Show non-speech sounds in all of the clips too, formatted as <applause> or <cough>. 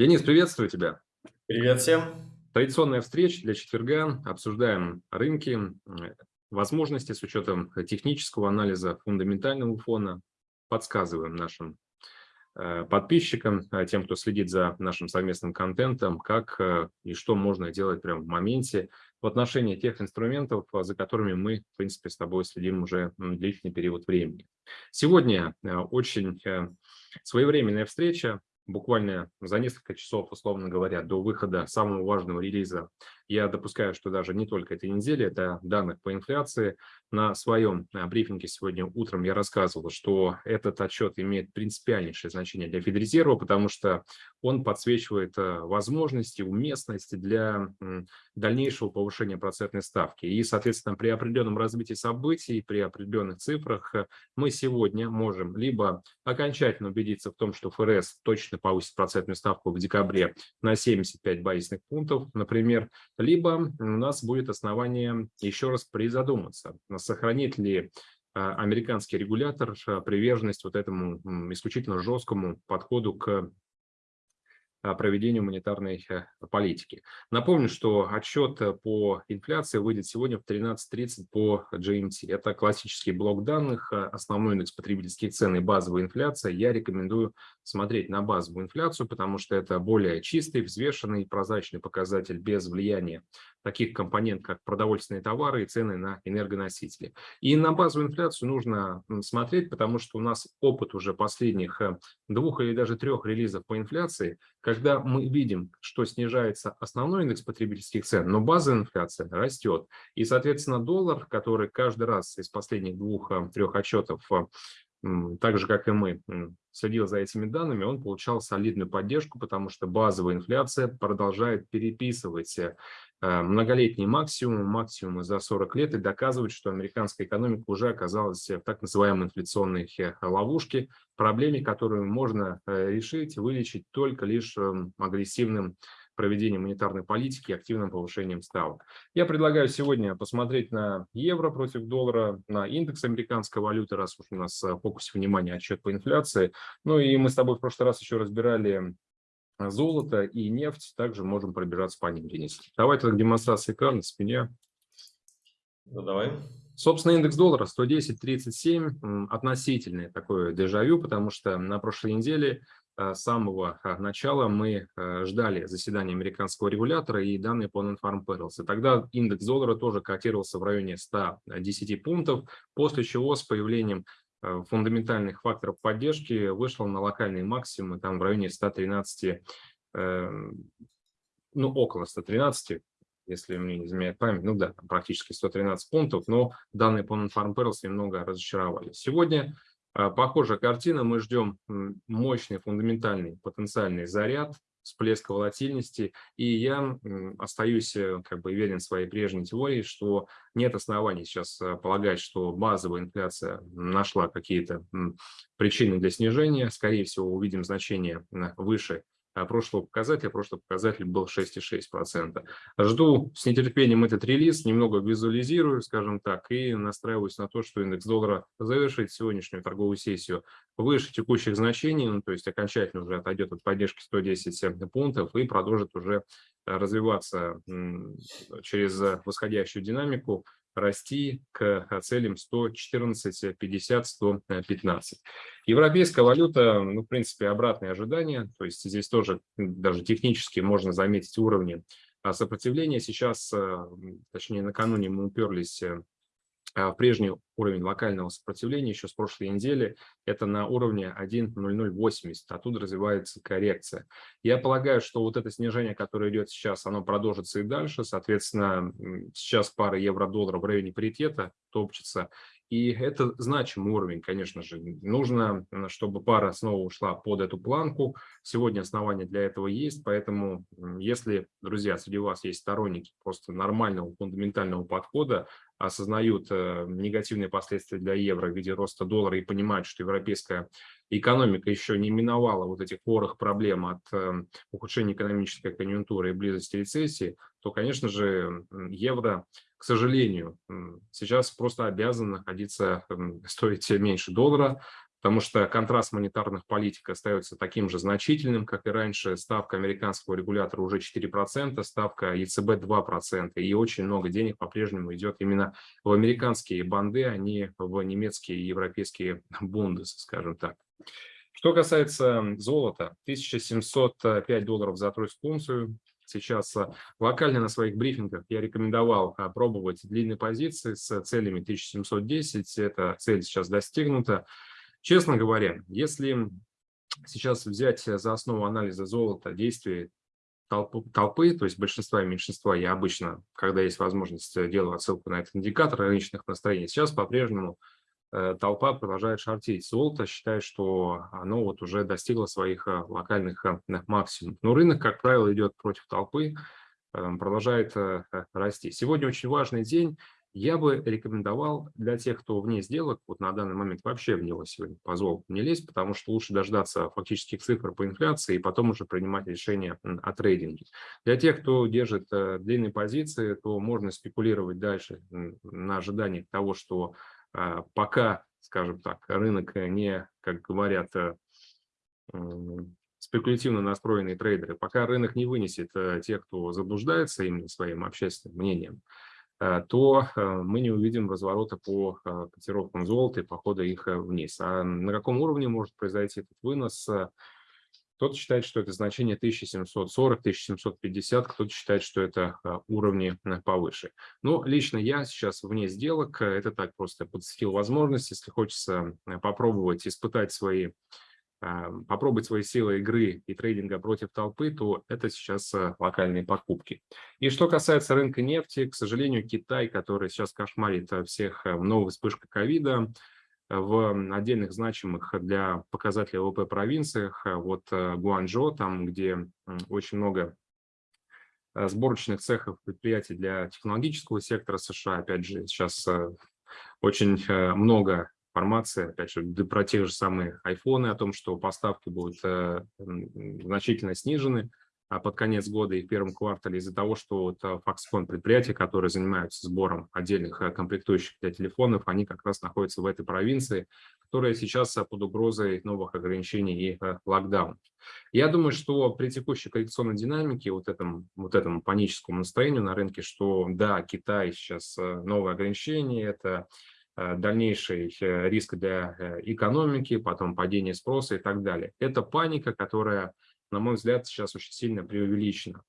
Денис, приветствую тебя. Привет всем. Традиционная встреча для четверга. Обсуждаем рынки, возможности с учетом технического анализа фундаментального фона. Подсказываем нашим э, подписчикам, э, тем, кто следит за нашим совместным контентом, как э, и что можно делать прямо в моменте в отношении тех инструментов, за которыми мы, в принципе, с тобой следим уже длительный период времени. Сегодня очень своевременная встреча буквально за несколько часов, условно говоря, до выхода самого важного релиза, я допускаю, что даже не только этой недели, это данных по инфляции. На своем а, брифинге сегодня утром я рассказывал, что этот отчет имеет принципиальнейшее значение для Федрезерва, потому что он подсвечивает а, возможности, уместности для дальнейшего повышения процентной ставки. И, соответственно, при определенном развитии событий, при определенных цифрах а, мы сегодня можем либо окончательно убедиться в том, что ФРС точно повысит процентную ставку в декабре на 75 базисных пунктов, например, либо у нас будет основание еще раз призадуматься, сохранит ли а, американский регулятор а, приверженность вот этому исключительно жесткому подходу к проведению монетарной э, политики. Напомню, что отчет э, по инфляции выйдет сегодня в 13.30 по GMT. Это классический блок данных, э, основной индекс потребительских цен и базовая инфляция. Я рекомендую смотреть на базовую инфляцию, потому что это более чистый, взвешенный, прозрачный показатель без влияния таких компонент, как продовольственные товары и цены на энергоносители. И на базовую инфляцию нужно смотреть, потому что у нас опыт уже последних двух или даже трех релизов по инфляции, когда мы видим, что снижается основной индекс потребительских цен, но базовая инфляция растет. И, соответственно, доллар, который каждый раз из последних двух-трех отчетов так же, как и мы, следил за этими данными, он получал солидную поддержку, потому что базовая инфляция продолжает переписывать э, многолетний максимум, максимумы за 40 лет и доказывать, что американская экономика уже оказалась в так называемой инфляционной э, ловушке, проблеме, которую можно э, решить, вылечить только лишь эм, агрессивным проведением монетарной политики и активным повышением ставок. Я предлагаю сегодня посмотреть на евро против доллара, на индекс американской валюты, раз уж у нас в фокусе внимания отчет по инфляции. Ну и мы с тобой в прошлый раз еще разбирали золото и нефть, также можем пробежаться по ним, Денис. Давай тогда к демонстрации экрана, спине. Ну, давай. Собственно, индекс доллара 110.37, относительный такое дежавю, потому что на прошлой неделе Э, с самого э, начала мы э, ждали заседания американского регулятора и данные по Non-Farm Payrolls. И тогда индекс доллара тоже котировался в районе 110 пунктов, после чего с появлением фундаментальных факторов поддержки вышел на локальные максимумы там в районе 113, ну около 113, если мне не изменяет память, ну да, практически 113 пунктов, но данные по Non-Farm немного разочаровали. Сегодня а, похожая картина. Мы ждем мощный фундаментальный потенциальный заряд, всплеск волатильности. И я остаюсь э, как бы верен своей прежней теории, что нет оснований сейчас э, полагать, что базовая инфляция нашла какие-то причины для снижения. Скорее всего, увидим значение выше а прошлого показателя. Прошлый показатель был 6,6%. Жду с нетерпением этот релиз, немного визуализирую, скажем так, и настраиваюсь на то, что индекс доллара завершит сегодняшнюю торговую сессию выше текущих значений, ну, то есть окончательно уже отойдет от поддержки 110 пунктов и продолжит уже развиваться через восходящую динамику расти к целям 114, 50, 115. Европейская валюта, ну, в принципе, обратные ожидания, то есть здесь тоже даже технически можно заметить уровни а, сопротивления. Сейчас, а, точнее, накануне мы уперлись э, а, в прежний уровень локального сопротивления еще с прошлой недели, это на уровне 1.0080, оттуда развивается коррекция. Я полагаю, что вот это снижение, которое идет сейчас, оно продолжится и дальше, соответственно, сейчас пара евро-доллара в районе паритета топчется, и это значимый уровень, конечно же. Нужно, чтобы пара снова ушла под эту планку. Сегодня основания для этого есть, поэтому если, друзья, среди вас есть сторонники просто нормального фундаментального подхода, осознают э, негативные последствия для евро в виде роста доллара и понимают, что европейская экономика еще не миновала вот этих хворых проблем от э, ухудшения экономической конъюнктуры и близости рецессии, то, конечно же, евро, к сожалению, сейчас просто обязан находиться, <laughs> стоить меньше доллара, потому что контраст монетарных политик остается таким же значительным, как и раньше. Ставка американского регулятора уже 4%, ставка ЕЦБ 2%, и очень много денег по-прежнему идет именно в американские банды, а не в немецкие и европейские <laughs> бунды, скажем так. Что касается золота, 1705 долларов за тройскую унцию, сейчас а, локально на своих брифингах я рекомендовал пробовать длинные позиции с целями 1710. Эта цель сейчас достигнута. Честно говоря, если сейчас взять за основу анализа золота действия толпы, толпы, то есть большинства и меньшинства, я обычно, когда есть возможность, делаю отсылку на этот индикатор рыночных настроений. Сейчас по-прежнему Э, толпа продолжает шортить золото, считая, что оно вот уже достигло своих э, локальных э, максимумов. Но рынок, как правило, идет против толпы, продолжает расти. Сегодня очень важный день. Я бы рекомендовал для тех, кто вне сделок, вот на данный момент вообще в него сегодня по золоту не лезть, потому что лучше дождаться фактических цифр по инфляции и потом уже принимать решение о трейдинге. Для тех, кто держит длинные позиции, то можно спекулировать дальше на ожидании того, что пока, скажем так, рынок не, как говорят, э, спекулятивно настроенные трейдеры, пока рынок не вынесет э, тех, кто заблуждается именно своим общественным мнением, э, то мы не увидим разворота по котировкам золота и похода их вниз. А на каком уровне может произойти этот вынос, кто-то считает, что это значение 1740, 1750, кто-то считает, что это а, уровни э, повыше. Но лично я сейчас вне сделок, это так просто подсветил возможность, если хочется э, попробовать испытать свои попробовать свои силы игры и трейдинга против толпы, то это сейчас э, локальные покупки. И что касается рынка нефти, к сожалению, Китай, который сейчас кошмарит всех новой вспышкой ковида, в отдельных значимых для показателей ВВП провинциях, э, вот э, Гуанчжоу, там, где очень много э, сборочных цехов предприятий для технологического сектора США, опять же, сейчас очень много информации, опять же, про те же самые айфоны, о том, что поставки будут значительно снижены, под конец года и в первом квартале из-за того, что вот а, Foxconn предприятия, которые занимаются сбором отдельных э, комплектующих для телефонов, они как раз находятся в этой провинции, которая сейчас э, под угрозой новых ограничений и э, локдаунов. Я думаю, что при текущей коррекционной динамике, вот этом, вот этому паническому настроению на рынке, что да, Китай сейчас новые ограничения, это дальнейший риск для экономики, потом падение спроса и так далее. Это паника, которая на мой взгляд, сейчас очень сильно преувеличено.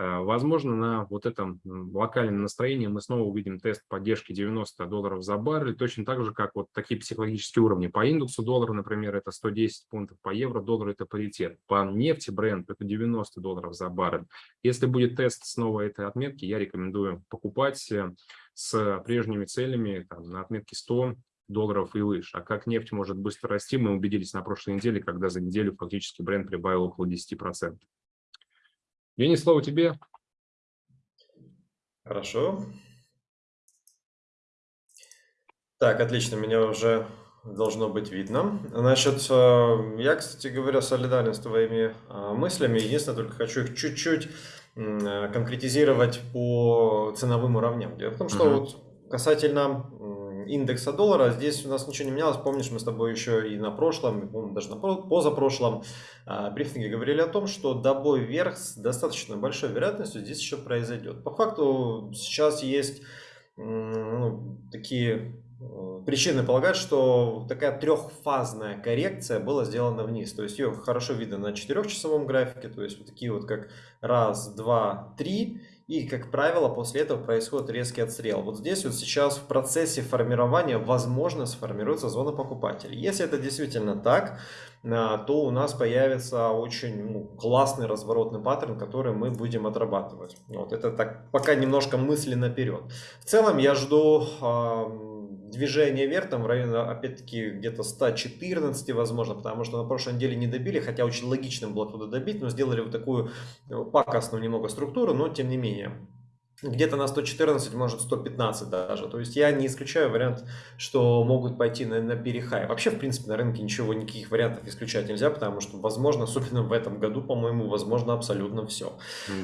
Э, возможно, на вот этом локальном настроении мы снова увидим тест поддержки 90 долларов за баррель, точно так же, как вот такие психологические уровни. По индексу доллара, например, это 110 пунктов, по евро доллар это паритет, по нефти бренд это 90 долларов за баррель. Если будет тест снова этой отметки, я рекомендую покупать э, с прежними целями там, на отметке 100 долларов и выше. А как нефть может быстро расти, мы убедились на прошлой неделе, когда за неделю фактически бренд прибавил около 10%. Денис, слово тебе. Хорошо. Так, отлично, меня уже должно быть видно. Значит, э, я, кстати говоря, солидарен с твоими э, мыслями. Единственное, только хочу их чуть-чуть э, конкретизировать по ценовым уровням. Дело в том, что uh -huh. вот касательно индекса доллара. Здесь у нас ничего не менялось. Помнишь, мы с тобой еще и на прошлом, даже на позапрошлом а, брифинге говорили о том, что добой вверх с достаточно большой вероятностью здесь еще произойдет. По факту сейчас есть ну, такие э, причины полагать, что такая трехфазная коррекция была сделана вниз. То есть ее хорошо видно на четырехчасовом графике, то есть вот такие вот как раз, два, три. И, как правило, после этого происходит резкий отстрел. Вот здесь вот сейчас в процессе формирования, возможно, сформируется зона покупателей. Если это действительно так, а, то у нас появится очень ну, классный разворотный паттерн, который мы будем отрабатывать. Вот это так пока немножко мысли наперед. В целом я жду движение вверх, там в районе, опять-таки, где-то 114, возможно, потому что на прошлой неделе не добили, хотя очень логично было туда добить, но сделали вот такую э, пакостную немного структуру, но тем не менее где-то на 114, может 115 даже. То есть я не исключаю вариант, что могут пойти на, на перехай. Вообще, в принципе, на рынке ничего, никаких вариантов исключать нельзя, потому что, возможно, особенно в этом году, по-моему, возможно абсолютно все.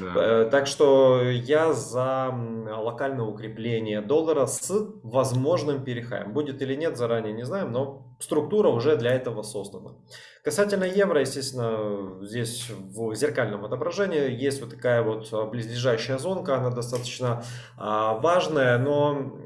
Да. Э, так что я за локальное укрепление доллара с возможным перехаем. Будет или нет, заранее не знаем, но структура уже для этого создана. Касательно евро, естественно, здесь в зеркальном отображении есть вот такая вот близлежащая зонка, она достаточно а, важная, но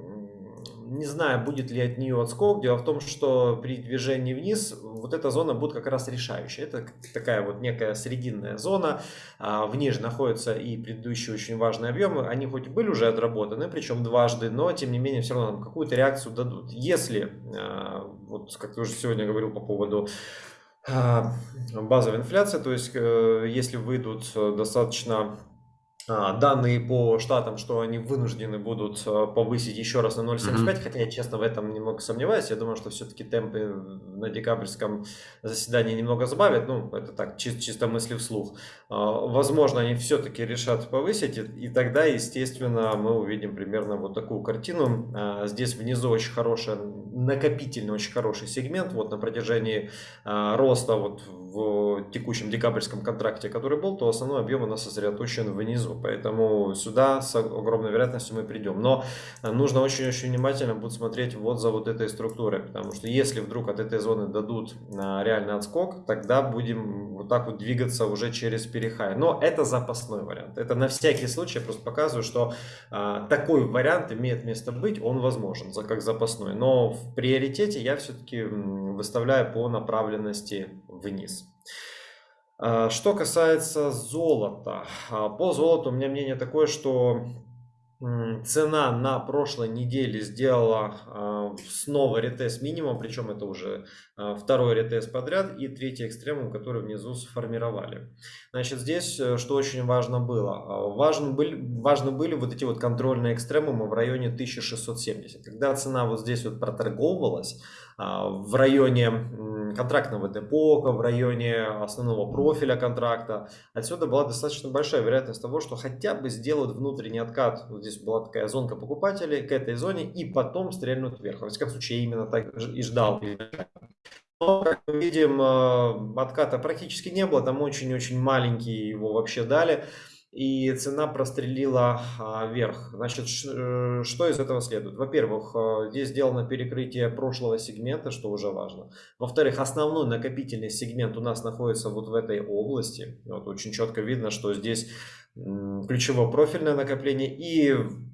не знаю, будет ли от нее отскок. Дело в том, что при движении вниз вот эта зона будет как раз решающая. Это такая вот некая срединная зона. А, в ней же находятся и предыдущие очень важные объемы. Они хоть были уже отработаны, причем дважды, но тем не менее все равно какую-то реакцию дадут. Если, а, вот как ты уже сегодня говорил по поводу а, базовой инфляции, то есть э, если выйдут достаточно а, данные по штатам, что они вынуждены будут а, повысить еще раз на 0,75, mm-hmm. хотя я, честно, в этом немного сомневаюсь. Я думаю, что все-таки темпы на декабрьском заседании немного сбавят. Ну, это так, чисто, чисто мысли вслух. А, возможно, они все-таки решат повысить, и тогда, естественно, мы увидим примерно вот такую картину. Здесь внизу очень хороший, накопительный, очень хороший сегмент. Вот на протяжении роста вот в текущем декабрьском контракте, который был, то основной объем у нас сосредоточен внизу. Поэтому сюда с огромной вероятностью мы придем. Но нужно очень-очень внимательно будет смотреть вот за вот этой структурой. Потому что если вдруг от этой зоны дадут а, реальный отскок, тогда будем вот так вот двигаться уже через перехай. Но это запасной вариант. Это на всякий случай я просто показываю, что а, такой вариант имеет место быть, он возможен за как запасной. Но в приоритете я все-таки выставляю по направленности вниз. А, что касается золота. А, по золоту у меня мнение такое, что цена на прошлой неделе сделала а, снова ретест минимум, причем это уже второй ретест подряд и третий экстремум, который внизу сформировали. Значит, здесь э, что очень важно было. Важны были, важны были вот эти вот контрольные экстремумы в районе 1670. Когда цена вот здесь вот проторговывалась в районе контрактного депо, в районе основного профиля контракта. Отсюда была достаточно большая вероятность того, что хотя бы сделают внутренний откат. Вот здесь была такая зонка покупателей к этой зоне и потом стрельнут вверх. Во всяком случае, я именно так и ждал. Но, как мы видим, э, отката практически не было, там очень-очень маленький его вообще дали и цена прострелила а, вверх. Значит, э, что из этого следует? Во-первых, э, здесь сделано перекрытие прошлого сегмента, что уже важно. Во-вторых, основной накопительный сегмент у нас находится вот в этой области. Вот очень четко видно, что здесь ключевое профильное накопление и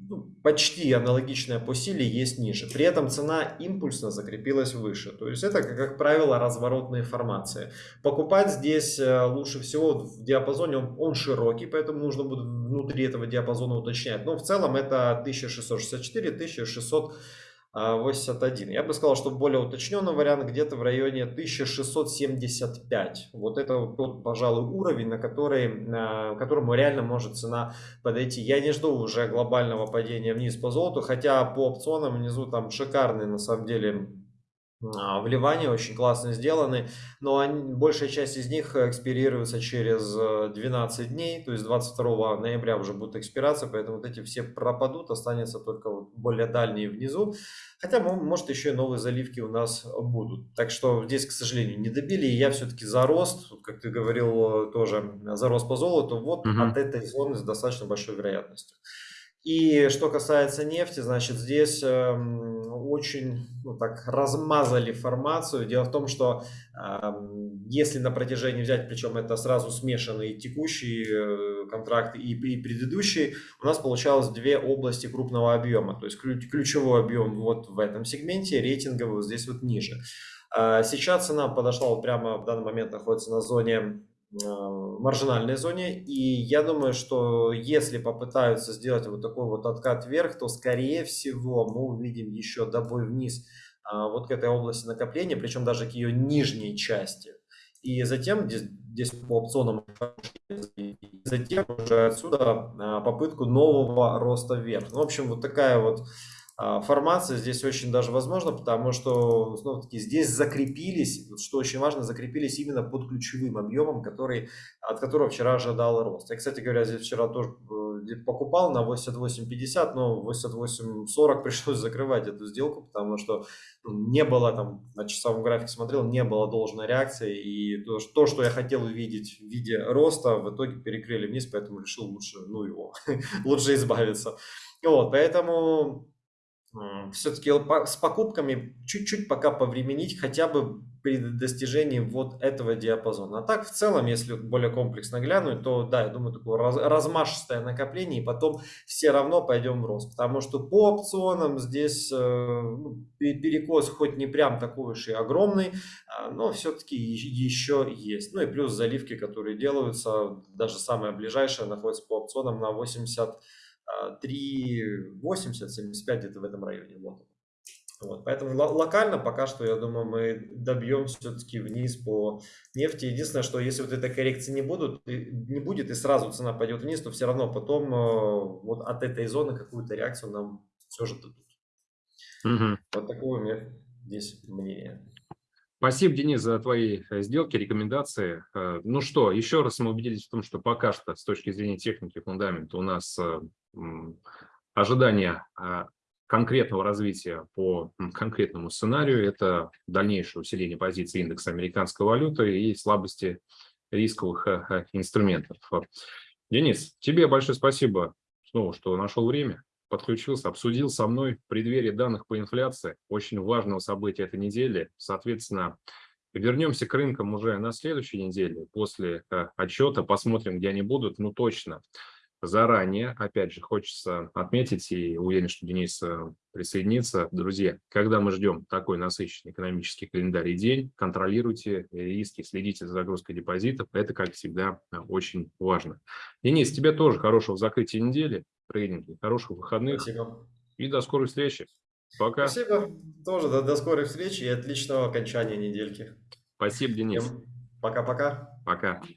ну, почти аналогичная по силе есть ниже. При этом цена импульсно закрепилась выше. То есть это, как правило, разворотные формации. Покупать здесь э, лучше всего в диапазоне, он, он широкий, поэтому нужно будет внутри этого диапазона уточнять. Но в целом это 1664-1600 81. Я бы сказал, что более уточненный вариант где-то в районе 1675. Вот это тот, пожалуй, уровень, на который, на которому реально может цена подойти. Я не жду уже глобального падения вниз по золоту, хотя по опционам внизу там шикарные на самом деле а, вливания очень классно сделаны, но они, большая часть из них экспирируется через 12 э, дней, то есть 22 ноября уже будет экспирация, поэтому вот эти все пропадут, останется только вот более дальние внизу, хотя может еще и новые заливки у нас будут. Так что здесь, к сожалению, не добили, и я все-таки за рост, как ты говорил тоже, за рост по золоту, вот угу. от этой зоны с достаточно большой вероятностью. И что касается нефти, значит, здесь э, очень ну, так размазали формацию. Дело в том, что э, если на протяжении взять, причем это сразу смешанные текущие э, контракты и, предыдущие, у нас получалось две области крупного объема. То есть ключ, ключевой объем вот в этом сегменте, рейтинговый вот здесь вот ниже. Э, сейчас цена подошла вот прямо в данный момент находится на зоне маржинальной зоне. И я думаю, что если попытаются сделать вот такой вот откат вверх, то скорее всего мы увидим еще добой вниз а, вот к этой области накопления, причем даже к ее нижней части. И затем здесь, здесь по опционам, затем уже отсюда а, попытку нового роста вверх. Ну, в общем, вот такая вот формация здесь очень даже возможно, потому что снова таки здесь закрепились, что очень важно, закрепились именно под ключевым объемом, который, от которого вчера ожидал рост. Я, кстати говоря, здесь вчера тоже э, покупал на 88.50, но 88.40 <laughs> пришлось закрывать эту сделку, потому что ну, не было там, на часовом графике смотрел, не было должной реакции, и то, что я хотел увидеть в виде роста, в итоге перекрыли вниз, поэтому решил лучше, ну его, <laughs> лучше избавиться. Вот, поэтому все-таки с покупками чуть-чуть пока повременить, хотя бы при достижении вот этого диапазона. А так, в целом, если более комплексно глянуть, то да, я думаю, такое раз, размашистое накопление, и потом все равно пойдем в рост. Потому что по опционам здесь э, ну, перекос хоть не прям такой уж и огромный, а, но все-таки еще есть. Ну и плюс заливки, которые делаются, даже самая ближайшая находится по опционам на 80 3,80, 75 где-то в этом районе. Вот. Вот, поэтому локально пока что, я думаю, мы добьем все-таки вниз по нефти. Единственное, что если вот этой коррекции не, будут, не будет и сразу цена пойдет вниз, то все равно потом э, вот от этой зоны какую-то реакцию нам все же дадут. Угу. Вот такое у меня здесь мнение. Спасибо, Денис, за твои э, сделки, рекомендации. Э, ну что, еще раз мы убедились в том, что пока что с точки зрения техники фундамента у нас ожидание конкретного развития по конкретному сценарию – это дальнейшее усиление позиции индекса американской валюты и слабости рисковых инструментов. Денис, тебе большое спасибо снова, что нашел время подключился, обсудил со мной в преддверии данных по инфляции, очень важного события этой недели. Соответственно, вернемся к рынкам уже на следующей неделе, после э, отчета, посмотрим, где они будут, ну точно. Заранее, опять же, хочется отметить, и уверен, что Денис э, присоединится. Друзья, когда мы ждем такой насыщенный экономический календарь и день, контролируйте риски, следите за загрузкой депозитов. Это, как всегда, э, очень важно. Денис, тебе тоже хорошего закрытия недели трейдинге. Хороших выходных. Спасибо. И до скорой встречи. Пока. Спасибо. Тоже до, до скорой встречи и отличного окончания недельки. Спасибо, Денис. Пока-пока. Пока. -пока. Пока.